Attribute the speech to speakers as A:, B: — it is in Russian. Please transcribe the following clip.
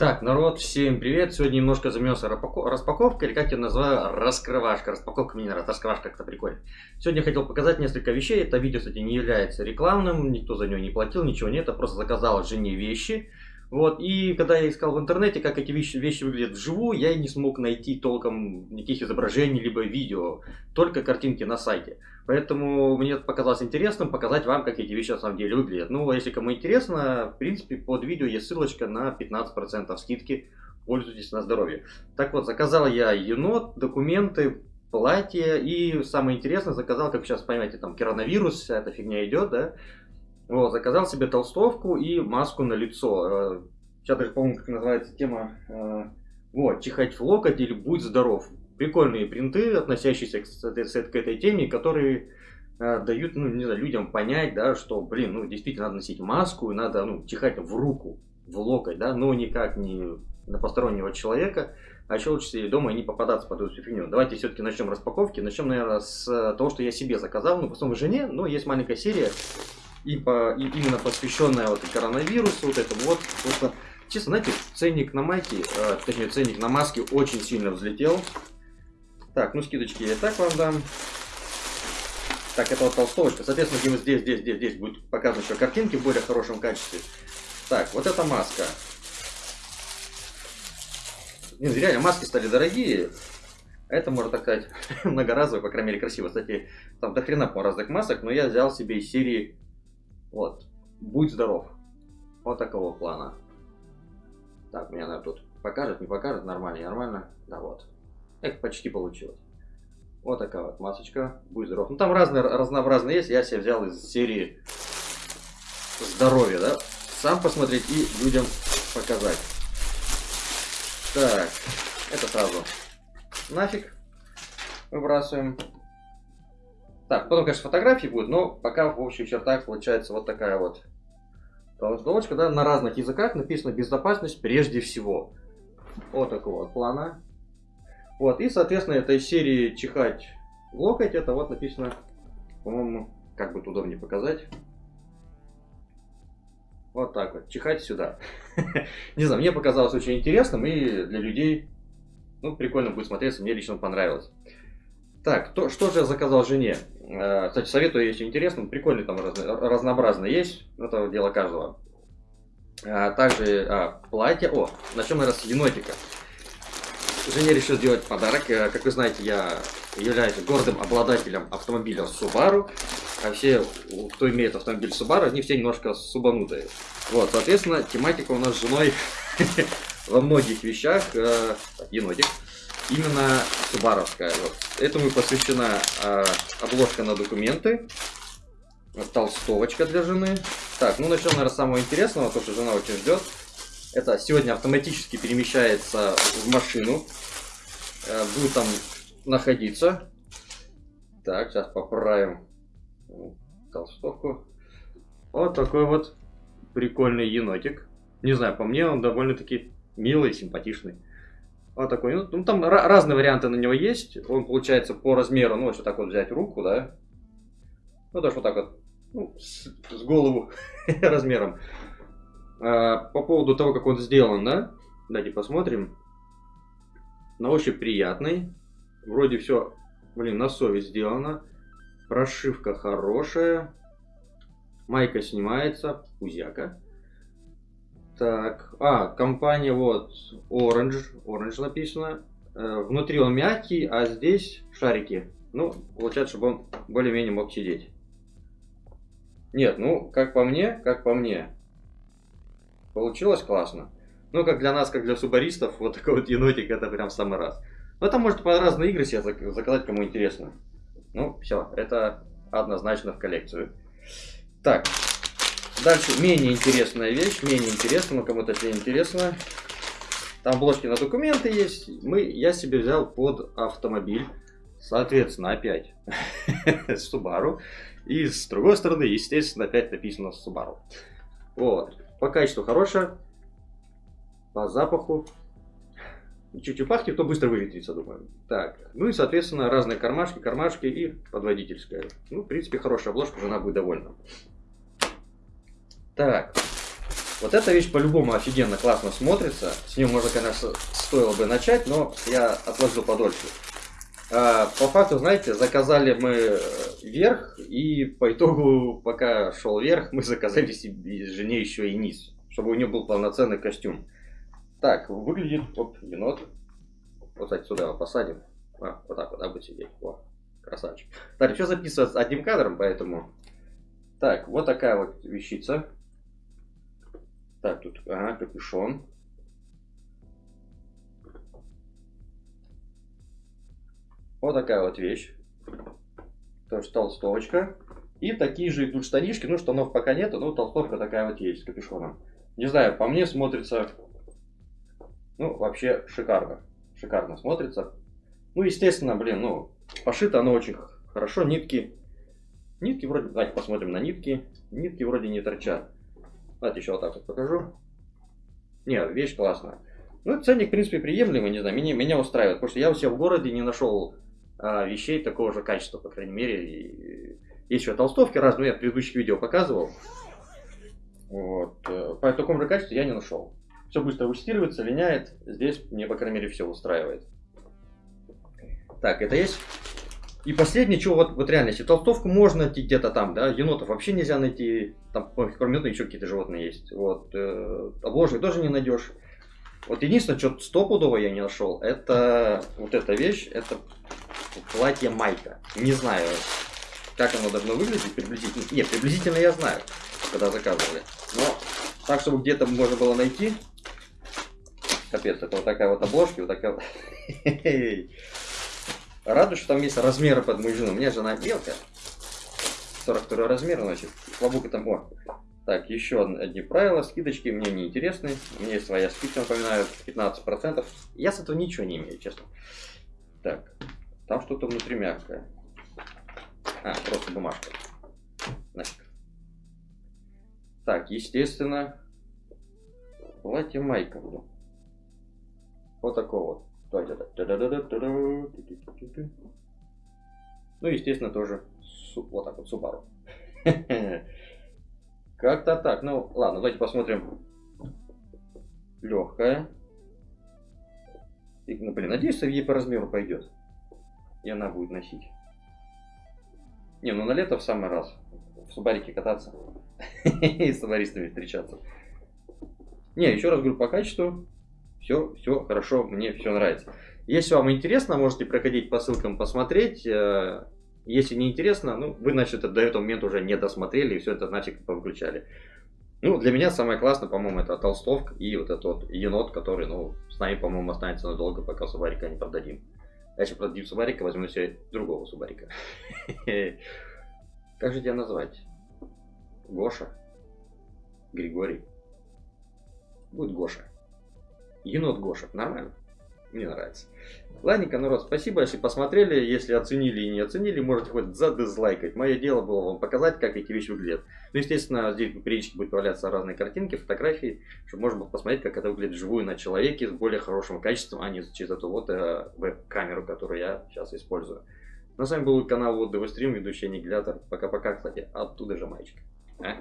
A: Так, народ, всем привет! Сегодня немножко займемся распаковкой, или как я называю, раскрывашка. Распаковка нравится, раскрывашка как-то прикольно. Сегодня хотел показать несколько вещей. Это видео, кстати, не является рекламным, никто за него не платил, ничего нет. Я просто заказал жене вещи. Вот, и когда я искал в интернете, как эти вещи, вещи выглядят вживую, я не смог найти толком никаких изображений, либо видео, только картинки на сайте. Поэтому мне показалось интересным показать вам, как эти вещи на самом деле выглядят. Ну, а если кому интересно, в принципе, под видео есть ссылочка на 15% скидки. Пользуйтесь на здоровье. Так вот, заказал я енот, документы, платье и самое интересное, заказал, как сейчас понимаете, там коронавирус, вся эта фигня идет, да, вот, заказал себе толстовку и маску на лицо. Э, сейчас даже помню, как называется тема. Э, вот, чихать в локоть или будь здоров. Прикольные принты, относящиеся к, к этой теме, которые э, дают, ну, не знаю, людям понять, да, что, блин, ну, действительно надо носить маску, и надо, ну, чихать в руку, в локоть, да, но никак не на постороннего человека, а еще лучше сидеть дома и не попадаться под эту фигню. Давайте все-таки начнем распаковки. Начнем, наверное, с того, что я себе заказал, ну, потом жене, но есть маленькая серия, и, по, и именно посвященная вот коронавирусу, вот это вот, просто, честно, знаете, ценник на майке, э, точнее, ценник на маске очень сильно взлетел. Так, ну скидочки я так вам дам. Так, это вот толстовочка. Соответственно, здесь, здесь, здесь, здесь будет показано еще картинки в более хорошем качестве. Так, вот эта маска. Нет, реально, маски стали дорогие. Это, можно так сказать, многоразовый, по крайней мере, красиво. Кстати, там до хрена по разных масок, но я взял себе из серии вот. Будь здоров. Вот такого плана. Так, меня, наверное, тут покажет, не покажет, нормально, нормально. Да, вот. Эх, почти получилось. Вот такая вот масочка. Будь здоров. Ну, там разные, разнообразные есть. Я себе взял из серии здоровья, да. Сам посмотреть и людям показать. Так, это сразу нафиг выбрасываем. Так, потом, конечно, фотографии будут, но пока в общих чертах получается вот такая вот толстовочка, да, на разных языках написано «Безопасность прежде всего». Вот такого плана. Вот, и, соответственно, этой серии «Чихать в локоть» это вот написано, по-моему, как бы удобнее показать. Вот так вот, чихать сюда. Не знаю, мне показалось очень интересным и для людей, ну, прикольно будет смотреться, мне лично понравилось. Так, то, что же я заказал жене? Э, кстати, советую, если интересно, прикольный там раз, разнообразно есть, это дело каждого. А, также а, платье, о, начнем, наверное, с енотика. Жене решил сделать подарок, э, как вы знаете, я являюсь гордым обладателем автомобиля Subaru, а все, кто имеет автомобиль Subaru, они все немножко субанутые. Вот, соответственно, тематика у нас с женой во многих вещах, э, енотик, именно субаровская. Вот. Этому посвящена э, обложка на документы, толстовочка для жены. Так, ну начнем, наверное, с самого интересного, то, что жена очень ждет. Это сегодня автоматически перемещается в машину, э, будет там находиться. Так, сейчас поправим толстовку. Вот такой вот прикольный енотик. Не знаю, по мне он довольно-таки милый, симпатичный. Вот такой. Ну, ну там разные варианты на него есть. Он получается по размеру, ну, вот так вот взять руку, да. Ну, даже вот так вот. Ну, с, с голову размером. А, по поводу того, как он сделан, да. Давайте посмотрим. На ощупь приятный. Вроде все, блин, на совесть сделано. Прошивка хорошая. Майка снимается. Пузяка. Так, а, компания вот Orange, Orange написано. Э, внутри он мягкий, а здесь шарики. Ну, получается, чтобы он более-менее мог сидеть. Нет, ну, как по мне, как по мне. Получилось классно. Ну, как для нас, как для субаристов, вот такой вот енотик, это прям самый раз. Ну, это может по разные игры себе заказать, кому интересно. Ну, все, это однозначно в коллекцию. Так, Дальше менее интересная вещь, менее интересная, но кому-то это интересно. Там обложки на документы есть. Мы, я себе взял под автомобиль. Соответственно, опять Subaru. И с другой стороны, естественно, опять написано Subaru. Вот. По качеству хорошее. По запаху. Чуть-чуть пахнет, то быстро выветрится, думаю. Так. Ну и, соответственно, разные кармашки, кармашки и подводительская. Ну, в принципе, хорошая обложка, жена будет довольна. Так. Вот эта вещь по-любому офигенно классно смотрится. С нее можно, конечно, стоило бы начать, но я отложил подольше. А, по факту, знаете, заказали мы верх, и по итогу, пока шел верх, мы заказали себе жене еще и низ, чтобы у нее был полноценный костюм. Так, выглядит, оп, енот. Вот, кстати, сюда его посадим. А, вот так вот, да, будет сидеть. О, красавчик. Так, все записывается одним кадром, поэтому... Так, вот такая вот вещица. Так, тут, ага, капюшон. Вот такая вот вещь. Тоже толстовочка. И такие же идут штанишки. Ну, штанов пока нету, но толстовка такая вот есть с капюшоном. Не знаю, по мне смотрится, ну, вообще шикарно. Шикарно смотрится. Ну, естественно, блин, ну, пошито оно очень хорошо. Нитки, нитки вроде, давайте посмотрим на нитки. Нитки вроде не торчат. Давайте еще вот так вот покажу. Не, вещь классная. Ну, ценник, в принципе, приемлемый, не знаю, меня, меня устраивает. Потому что я у себя в городе не нашел а, вещей такого же качества, по крайней мере. И есть еще толстовки разные, я в предыдущих видео показывал. Вот. Э, по такому же качеству я не нашел. Все быстро выстирывается, линяет. Здесь мне, по крайней мере, все устраивает. Так, это есть. И последнее, что вот, вот реально, если толстовку можно найти где-то там, да, енотов вообще нельзя найти, там, кроме енота еще какие-то животные есть. Вот, э, обложек тоже не найдешь. Вот единственное, что стопудово я не нашел, это вот эта вещь, это платье-майка. Не знаю, как оно должно выглядеть приблизительно. Нет, приблизительно я знаю, когда заказывали. Но так, чтобы где-то можно было найти. Капец, это вот такая вот обложка, вот такая вот. Радует, что там есть размеры под мою жену. У меня жена мелкая. 42 размер, значит. Слабука там... О, так, еще одни правила. Скидочки мне не интересны. У меня есть своя скидка, напоминаю, 15%. Я с этого ничего не имею, честно. Так, там что-то внутри мягкое. А, просто бумажка. Нафиг. Так, естественно, платье майка. Вот такого вот. Ну, естественно, тоже вот так вот Subaru. Как-то так. Ну, ладно, давайте посмотрим. Легкая. Ну, блин, надеюсь, ей по размеру пойдет и она будет носить. Не, ну на лето в самый раз. В субарике кататься и с субаристами встречаться. Не, еще раз говорю, по качеству все, все хорошо, мне все нравится. Если вам интересно, можете проходить по ссылкам посмотреть. Э, если не интересно, ну, вы, значит, до этого момента уже не досмотрели и все это нафиг повыключали. Ну, для меня самое классное, по-моему, это толстовка и вот этот вот енот, который, ну, с нами, по-моему, останется надолго, пока субарика не продадим. Я сейчас продадим Субарика, возьму себе другого Субарика. Как же тебя назвать? Гоша? Григорий? Будет Гоша. Енот Гоша. Нормально? Мне нравится. Ладненько, народ, спасибо, если посмотрели. Если оценили и не оценили, можете хоть задизлайкать. Мое дело было вам показать, как эти вещи выглядят. Ну, естественно, здесь периодически будут появляться разные картинки, фотографии, чтобы можно было посмотреть, как это выглядит вживую на человеке с более хорошим качеством, а не через эту вот э, веб-камеру, которую я сейчас использую. На с вами был канал Вот Стрим, ведущий Аннигилятор. Пока-пока, кстати, оттуда же мальчик. А?